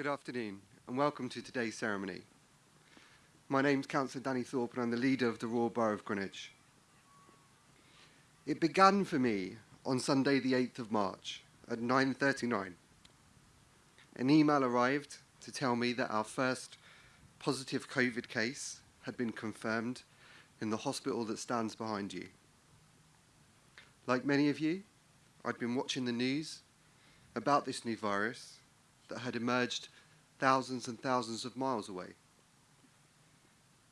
Good afternoon and welcome to today's ceremony. My name's Councillor Danny Thorpe and I'm the leader of the Royal Borough of Greenwich. It began for me on Sunday the 8th of March at 9.39. An email arrived to tell me that our first positive COVID case had been confirmed in the hospital that stands behind you. Like many of you, I'd been watching the news about this new virus that had emerged thousands and thousands of miles away.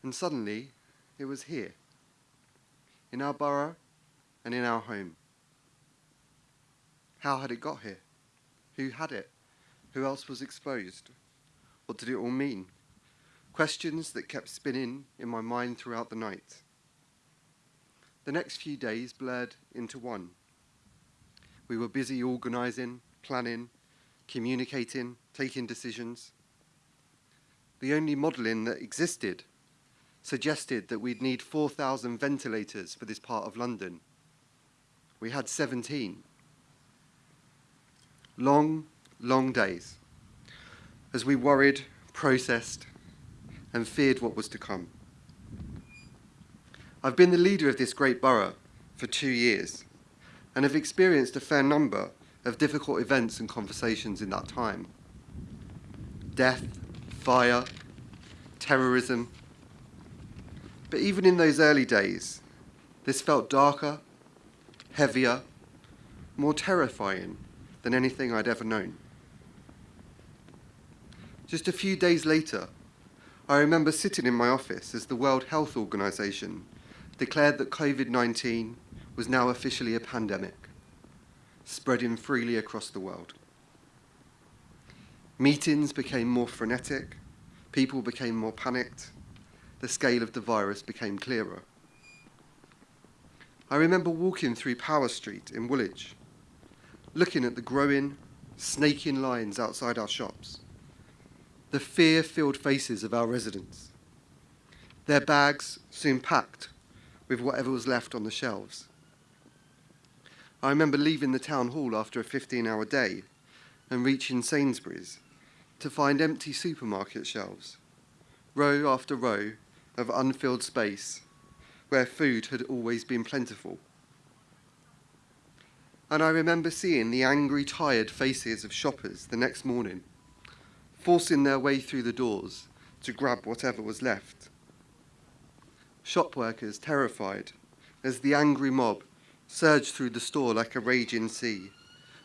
And suddenly, it was here, in our borough and in our home. How had it got here? Who had it? Who else was exposed? What did it all mean? Questions that kept spinning in my mind throughout the night. The next few days blurred into one. We were busy organising, planning, communicating, taking decisions. The only modelling that existed suggested that we'd need 4,000 ventilators for this part of London. We had 17. Long, long days as we worried, processed, and feared what was to come. I've been the leader of this great borough for two years and have experienced a fair number of difficult events and conversations in that time. Death, fire, terrorism. But even in those early days, this felt darker, heavier, more terrifying than anything I'd ever known. Just a few days later, I remember sitting in my office as the World Health Organization declared that COVID-19 was now officially a pandemic spreading freely across the world. Meetings became more frenetic, people became more panicked, the scale of the virus became clearer. I remember walking through Powis Street in Woolwich, looking at the growing, snaking lines outside our shops, the fear-filled faces of our residents, their bags soon packed with whatever was left on the shelves. I remember leaving the town hall after a 15-hour day and reaching Sainsbury's to find empty supermarket shelves, row after row of unfilled space where food had always been plentiful. And I remember seeing the angry, tired faces of shoppers the next morning, forcing their way through the doors to grab whatever was left. Shop workers terrified as the angry mob surged through the store like a raging sea,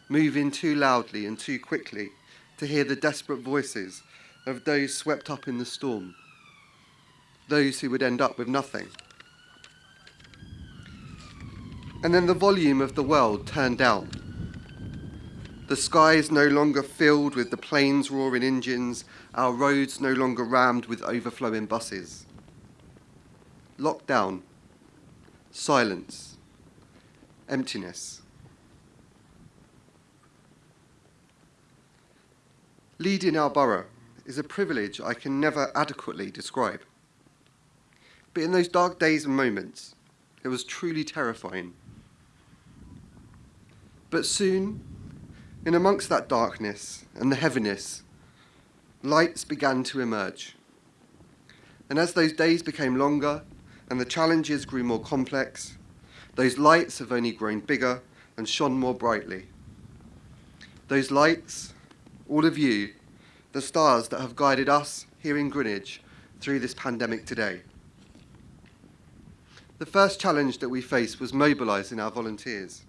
moving too loudly and too quickly to hear the desperate voices of those swept up in the storm, those who would end up with nothing. And then the volume of the world turned down. The skies no longer filled with the planes' roaring engines, our roads no longer rammed with overflowing buses. Lockdown, silence, emptiness. Leading our borough is a privilege I can never adequately describe. But in those dark days and moments, it was truly terrifying. But soon, in amongst that darkness and the heaviness, lights began to emerge. And as those days became longer and the challenges grew more complex, those lights have only grown bigger and shone more brightly. Those lights, all of you, the stars that have guided us here in Greenwich through this pandemic today. The first challenge that we faced was mobilising our volunteers,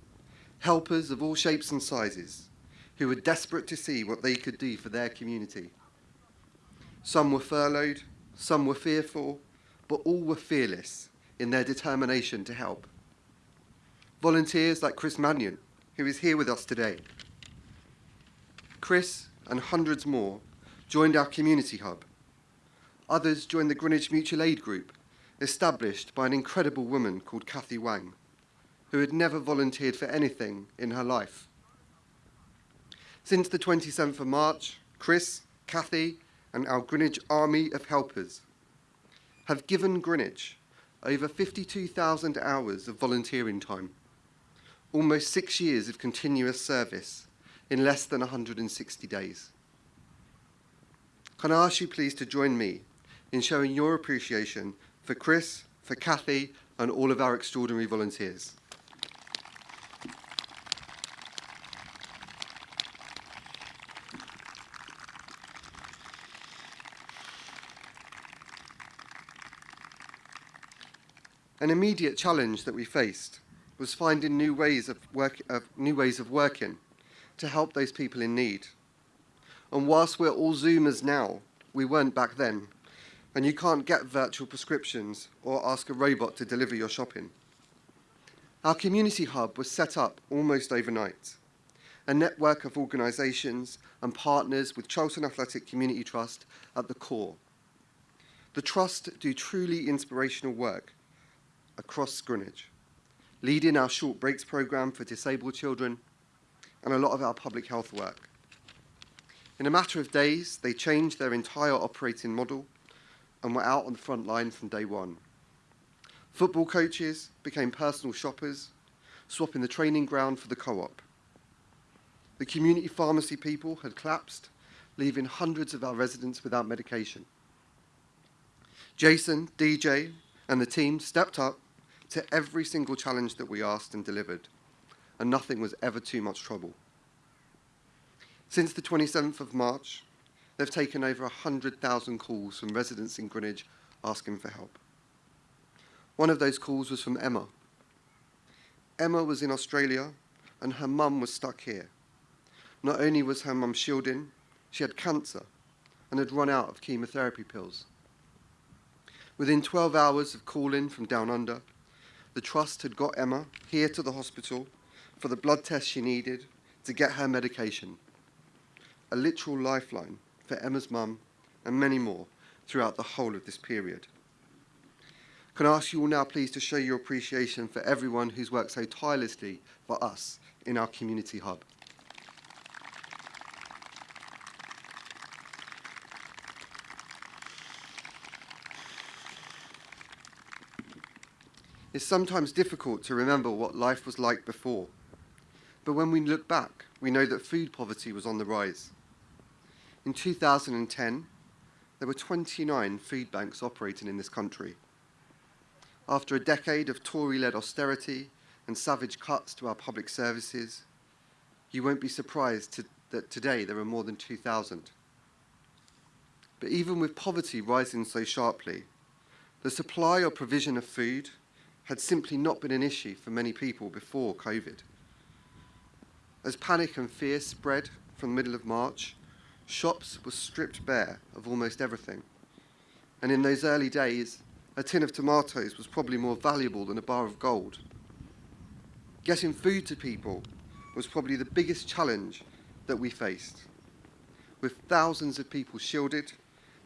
helpers of all shapes and sizes, who were desperate to see what they could do for their community. Some were furloughed, some were fearful, but all were fearless in their determination to help volunteers like Chris Mannion, who is here with us today. Chris and hundreds more joined our community hub. Others joined the Greenwich Mutual Aid Group, established by an incredible woman called Kathy Wang, who had never volunteered for anything in her life. Since the 27th of March, Chris, Kathy, and our Greenwich Army of Helpers have given Greenwich over 52,000 hours of volunteering time almost six years of continuous service in less than 160 days. Can I ask you please to join me in showing your appreciation for Chris, for Kathy, and all of our extraordinary volunteers. An immediate challenge that we faced was finding new ways of, work, of, new ways of working to help those people in need. And whilst we're all Zoomers now, we weren't back then, and you can't get virtual prescriptions or ask a robot to deliver your shopping. Our community hub was set up almost overnight, a network of organisations and partners with Charlton Athletic Community Trust at the core. The Trust do truly inspirational work across Greenwich, leading our short breaks programme for disabled children and a lot of our public health work. In a matter of days, they changed their entire operating model and were out on the front line from day one. Football coaches became personal shoppers, swapping the training ground for the co-op. The community pharmacy people had collapsed, leaving hundreds of our residents without medication. Jason, DJ, and the team stepped up to every single challenge that we asked and delivered, and nothing was ever too much trouble. Since the 27th of March, They've taken over 100,000 calls from residents in Greenwich asking for help. One of those calls was from Emma. Emma was in Australia and her mum was stuck here. Not only was her mum shielding, she had cancer and had run out of chemotherapy pills. Within 12 hours of calling from down under, the Trust had got Emma here to the hospital for the blood test she needed to get her medication. A literal lifeline for Emma's mum, and many more throughout the whole of this period. Can I ask you all now please to show your appreciation for everyone who's worked so tirelessly for us in our community hub. It's sometimes difficult to remember what life was like before, but when we look back, we know that food poverty was on the rise. In 2010, there were 29 food banks operating in this country. After a decade of Tory-led austerity and savage cuts to our public services, you won't be surprised to, that today there are more than 2,000. But even with poverty rising so sharply, the supply or provision of food had simply not been an issue for many people before COVID. As panic and fear spread from the middle of March, shops were stripped bare of almost everything. And in those early days, a tin of tomatoes was probably more valuable than a bar of gold. Getting food to people was probably the biggest challenge that we faced. With thousands of people shielded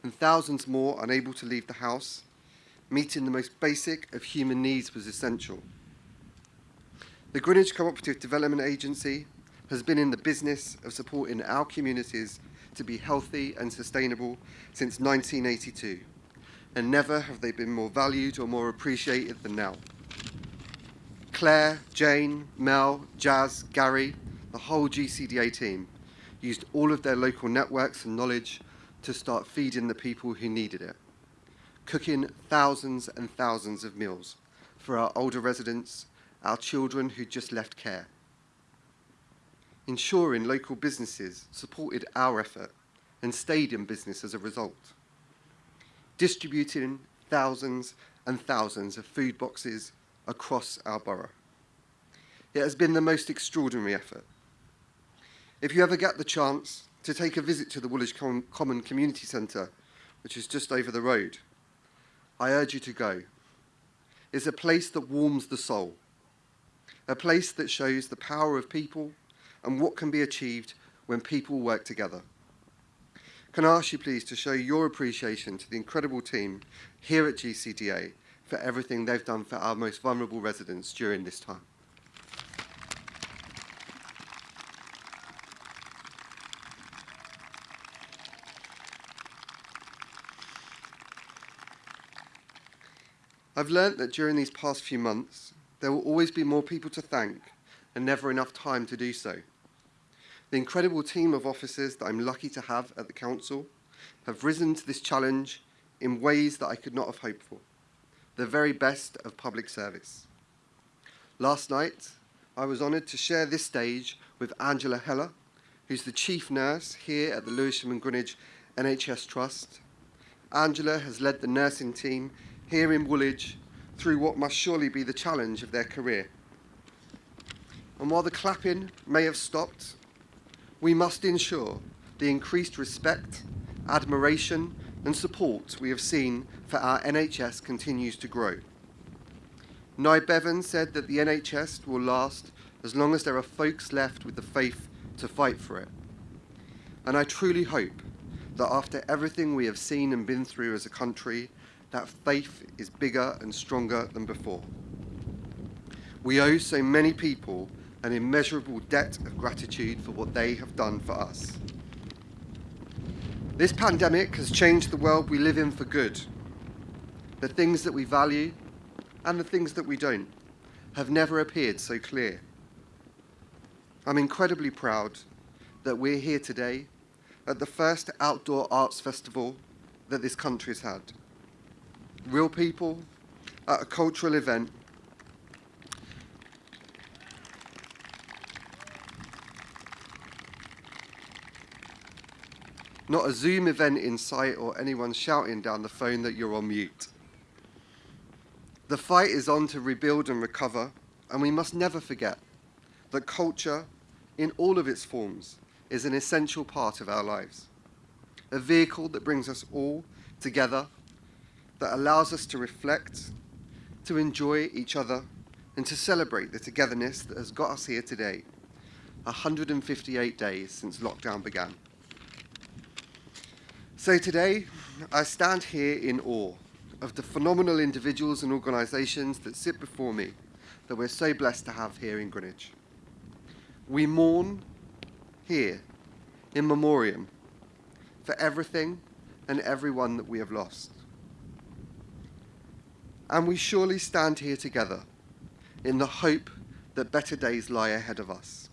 and thousands more unable to leave the house, meeting the most basic of human needs was essential. The Greenwich Cooperative Development Agency has been in the business of supporting our communities to be healthy and sustainable since 1982, and never have they been more valued or more appreciated than now. Claire, Jane, Mel, Jazz, Gary, the whole GCDA team used all of their local networks and knowledge to start feeding the people who needed it, cooking thousands and thousands of meals for our older residents, our children who just left care ensuring local businesses supported our effort and stayed in business as a result. Distributing thousands and thousands of food boxes across our borough. It has been the most extraordinary effort. If you ever get the chance to take a visit to the Woolwich Common Community Centre, which is just over the road, I urge you to go. It's a place that warms the soul, a place that shows the power of people and what can be achieved when people work together. Can I ask you please to show your appreciation to the incredible team here at GCDA for everything they've done for our most vulnerable residents during this time. I've learnt that during these past few months, there will always be more people to thank and never enough time to do so. The incredible team of officers that I'm lucky to have at the Council have risen to this challenge in ways that I could not have hoped for, the very best of public service. Last night, I was honoured to share this stage with Angela Heller, who's the chief nurse here at the Lewisham and Greenwich NHS Trust. Angela has led the nursing team here in Woolwich through what must surely be the challenge of their career. And while the clapping may have stopped, we must ensure the increased respect, admiration and support we have seen for our NHS continues to grow. Nye Bevan said that the NHS will last as long as there are folks left with the faith to fight for it. And I truly hope that after everything we have seen and been through as a country, that faith is bigger and stronger than before. We owe so many people an immeasurable debt of gratitude for what they have done for us. This pandemic has changed the world we live in for good. The things that we value and the things that we don't have never appeared so clear. I'm incredibly proud that we're here today at the first outdoor arts festival that this country's had. Real people at a cultural event not a Zoom event in sight or anyone shouting down the phone that you're on mute. The fight is on to rebuild and recover, and we must never forget that culture, in all of its forms, is an essential part of our lives. A vehicle that brings us all together, that allows us to reflect, to enjoy each other, and to celebrate the togetherness that has got us here today, 158 days since lockdown began. So today, I stand here in awe of the phenomenal individuals and organisations that sit before me that we're so blessed to have here in Greenwich. We mourn here in memoriam for everything and everyone that we have lost. And we surely stand here together in the hope that better days lie ahead of us.